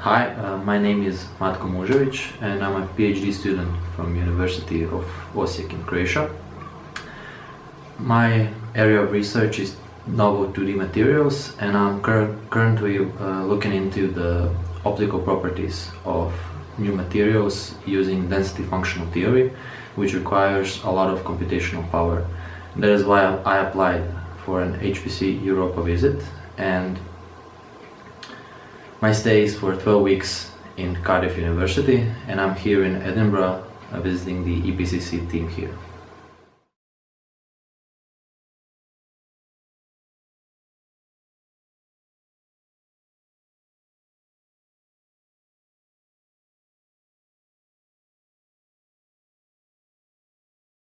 Hi, uh, my name is Matko Mužević and I'm a PhD student from University of Osijek in Croatia. My area of research is novel 2D materials and I'm cur currently uh, looking into the optical properties of new materials using density functional theory which requires a lot of computational power. That is why I applied for an HPC Europa visit and my stay is for 12 weeks in Cardiff University and I'm here in Edinburgh uh, visiting the EPCC team here.